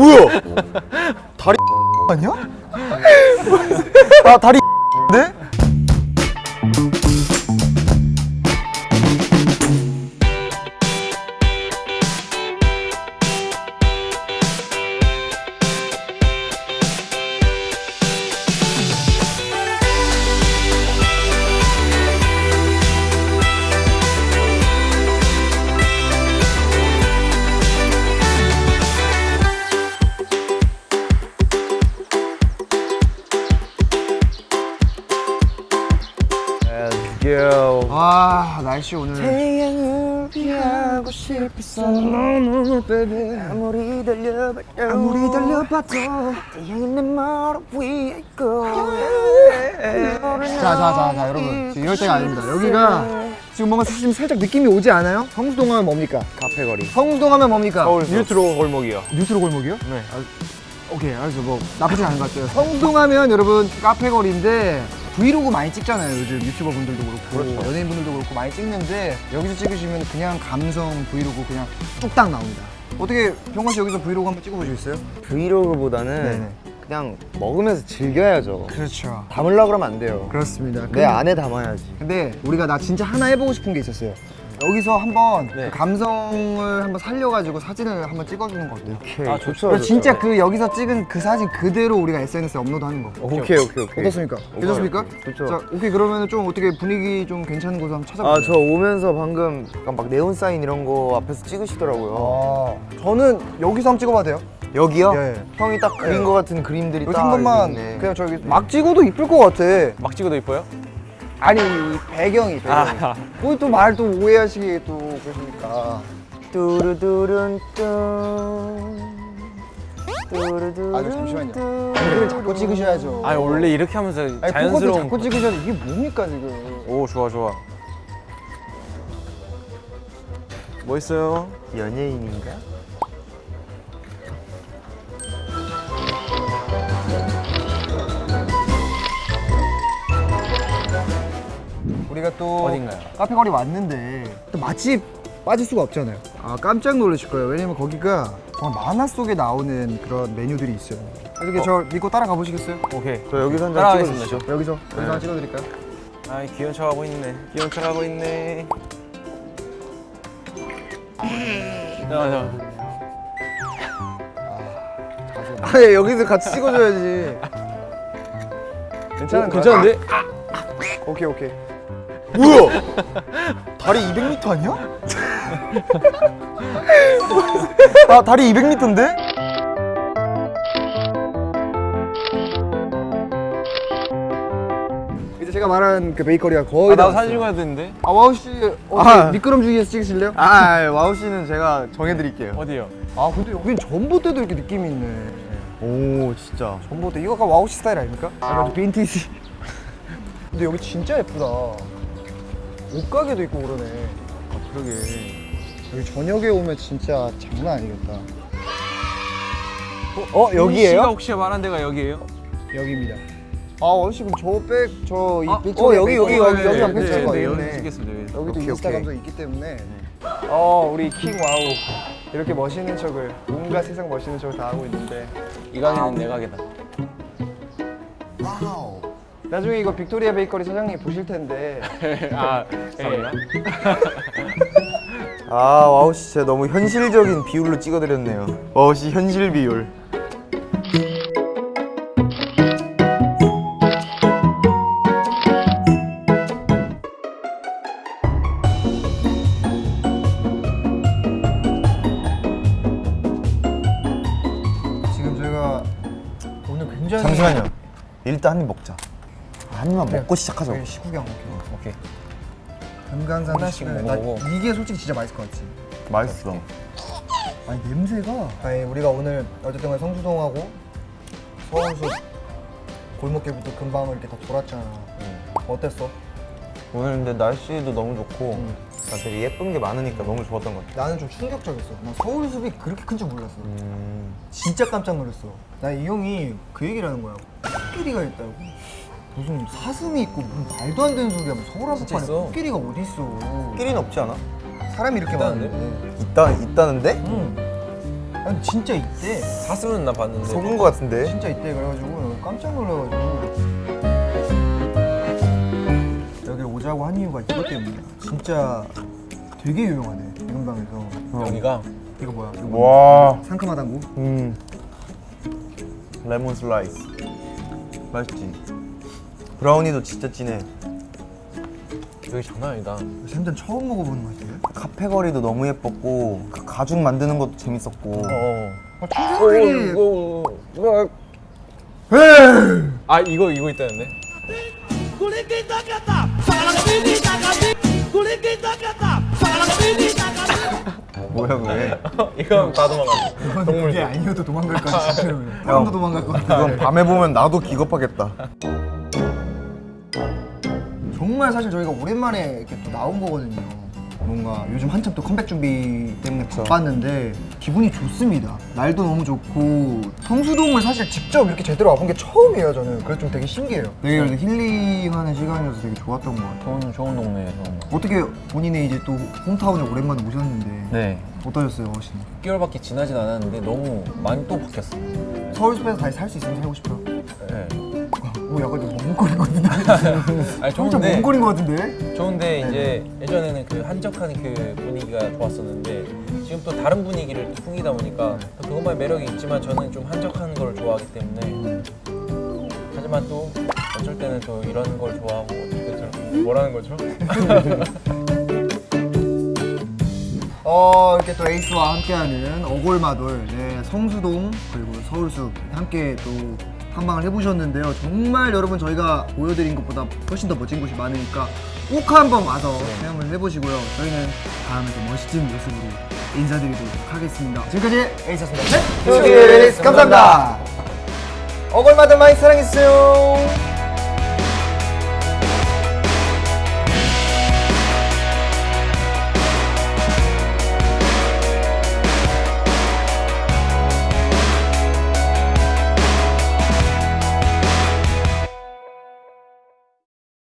뭐야? 다리 아니야? 아 다리 와 날씨 오늘. 태양을 피하고 싶었어. 너무 baby. 아무리 달려봐도 아무리 달려봐도 태양이 내 머리 위에 있고. 자자자자 여러분. 지금 이럴 때가 아닙니다. 여기가 지금 뭔가 지금 살짝 느낌이 오지 않아요? 성수동 하면 뭡니까? 카페거리. 성수동 하면 뭡니까? 서울 뉴트로 골목이요. 뉴트로 골목이요? 네. 오케이 알았어. 뭐 나쁘진 않은 것 같아요. 성수동 하면 여러분 카페거리인데 브이로그 많이 찍잖아요 요즘 유튜버 분들도 그렇고. 그렇죠. 연예인 분들도 그렇고 많이 찍는데 여기서 찍으시면 그냥 감성 브이로그 그냥 뚝딱 나옵니다. 어떻게 병건 씨 여기서 브이로그 한번 찍어보시겠어요? vlog보다는 네네. 그냥 먹으면서 즐겨야죠. 그렇죠. 담으려고 그러면 안 돼요. 그렇습니다. 내 안에 담아야지. 근데 우리가 나 진짜 하나 해보고 싶은 게 있었어요 여기서 한번 네. 그 감성을 한번 살려가지고 사진을 한번 찍어주는 거 어때요? 오케이 아, 좋죠. 그리고 진짜 그 여기서 찍은 그 사진 그대로 우리가 SNS에 업로드하는 거 오케이 오케이 오케이 어떻습니까? 괜찮습니까? 좋죠. 자, 오케이 그러면 좀 어떻게 분위기 좀 괜찮은 곳 한번 찾아볼까요? 아저 오면서 방금 약간 막 네온 사인 이런 거 앞에서 찍으시더라고요 아, 저는 여기서 한번 찍어봐도 돼요? 여기요? 예, 예. 형이 딱 그린 예. 거 같은 그림들이 딱 한 번만 있네. 그냥 저기 막 찍어도 이쁠 것 같아 막 찍어도 이뻐요? 아니 이 배경이 배경이 아. 거기 또말 또 오해하시게 또 그러시니까 뚜루두룬 뚠 뚜루두룬 아, 잠시만요. 뚠. 배경을 자꾸 찍으셔야죠 아니 원래 이렇게 하면서 아니 자연스러운 자꾸 찍으셔야죠 이게 뭡니까 지금 오 좋아 좋아 멋있어요 연예인인가? 또 어딘가요? 카페거리 왔는데 또 맛집 빠질 수가 없잖아요. 아 깜짝 놀라실 거예요. 왜냐면 거기가 정말 만화 속에 나오는 그런 메뉴들이 있어요. 이렇게 저 믿고 따라가 보시겠어요? 오케이. 저 여기서 한 장 찍어주시죠. 여기서 여기서 하나 찍어드릴까요? 아이 귀여운 척하고 있네. 귀여운 척하고 있네. 야야 아예 여기서 같이 찍어줘야지. 괜찮은 거야? 괜찮은데? 오케이 오케이 뭐야? 다리 200m 아니야? 아 다리 200m인데? 이제 제가 말한 그 베이커리가 거의 아, 다 나도 사진 왔어요. 찍어야 되는데 아 와우 씨 어, 아. 미끄럼 주기에서 찍으실래요? 아 와우 씨는 제가 정해드릴게요 어디요? 아 근데 여긴 전봇대도 이렇게 느낌이 있네 오 진짜 전봇대 이거 아까 와우 씨 스타일 아닙니까? 약간 좀 빈티지 근데 여기 진짜 예쁘다 옷가게도 있고 그러네. 아, 그러게. 여기 저녁에 오면 진짜 장난 아니겠다. 어 씨가 여기에요? 혹시 말한 데가 여기예요? 여기입니다. 아씨 그럼 저백저이 아, 어, 여기, 여기, 여기, 여기 네, 찍은 거 네, 있네 여기 찍겠습니다 여기. 여기도 오케이, 인스타. 감성 있기 때문에. 어 우리 킹 와우. 이렇게 멋있는 척을 온갖 세상 멋있는 척을 다 하고 있는데. 이 가게는 내 가게다 나중에 이거 빅토리아 베이커리 사장님 보실 텐데. 아 감사합니다. 아 와우 씨 진짜 너무 현실적인 비율로 찍어드렸네요. 와우 씨 현실 비율. 지금 저희가 오늘 굉장히 잠시만요. 일단 한 입 먹자 한 입만 그래. 먹고 시작하자 저희 식후경 오케이 오케이. 금강산 하나씩 먹어보고. 이게 솔직히 진짜 맛있을 것 같지. 맛있어. 아니 냄새가. 아니 우리가 오늘 어쨌든 성수동하고 서울숲 골목길부터 금방을 이렇게 다 돌았잖아. 어땠어? 오늘 근데 날씨도 너무 좋고 음. 난 되게 예쁜 게 많으니까 너무 좋았던 것 같아. 나는 좀 충격적이었어. 난 서울숲이 그렇게 큰 줄 몰랐어. 음... 진짜 깜짝 놀랐어. 나 이 형이 그 얘기를 하는 거야. 코끼리가 있다고 무슨 사슴이 있고 무슨 말도 안 되는 소리야 뭐 서울 한복판에 있어. 코끼리가 어디 있어 끼리는 없지 않아? 사람이 이렇게? 많은데 있다, 있다는데? 응 아니 진짜 있대. 사슴은 나 봤는데 속은 거 같은데 진짜 있대 그래가지고 깜짝 놀라가지고 여기 오자고 한 이유가 이것 때문이야. 진짜 되게 유명하네 이 근방에서. 여기가 이거 뭐야? 이거 와 상큼하다고? 음. 레몬 슬라이스 맛있지 브라우니도 진짜 진해. 여기 장난 아니다. 완전 처음 먹어보는 맛이에요. 카페 거리도 너무 예뻤고 그 가죽 만드는 것도 재밌었고. 어 아, 청소년이. 이거 이거. 아 이거 이거 있다는데? 뭐야 왜 이거 다 도망가 동물 이게 아니어도 도망갈 것 같아. 사람도 도망갈 것 같아. 그건 밤에 보면 나도 기겁하겠다 정말 사실 저희가 오랜만에 이렇게 또 나온 거거든요. 뭔가 요즘 한참 또 컴백 준비 때문에 바빴는데 기분이 좋습니다. 날도 너무 좋고 성수동을 사실 직접 이렇게 제대로 와본 게 처음이에요. 저는 그래서 좀 되게 신기해요. 되게 그래도 힐링하는 시간이어서 되게 좋았던 것 같아요. 좋은 좋은 동네예요 어떻게 본인의 이제 또 홈타운에 오랜만에 오셨는데 네 어떠셨어요, 어신? 6개월밖에 지나진 않았는데 너무 많이 또 바뀌었어요 서울 숲에서 다시 살 수 있으면 살고 싶어요. 네. 오, 약간 좀 멍거린 것 같은데. 아니 좀 좋은데 멍거린 것 같은데. 좋은데 이제 예전에는 그 한적한 그 분위기가 좋았었는데 지금 또 다른 분위기를 또 풍기다 보니까 또 그것만의 매력이 있지만 저는 좀 한적한 걸 좋아하기 때문에 하지만 또 어쩔 때는 또 이런 걸 좋아하고 때는 뭐라는 거죠? 어 이렇게 또 에이스와 함께하는 어골마돌 네, 성수동 그리고 서울숲 함께 또 탐방을 해보셨는데요. 정말 여러분 저희가 보여드린 것보다 훨씬 더 멋진 곳이 많으니까 꼭 한번 와서 체험을 해보시고요. 저희는 다음에 또 멋진 모습으로 인사드리도록 하겠습니다. 지금까지 에이스였습니다. 네, 감사합니다. 어골마돌 많이 사랑해주세요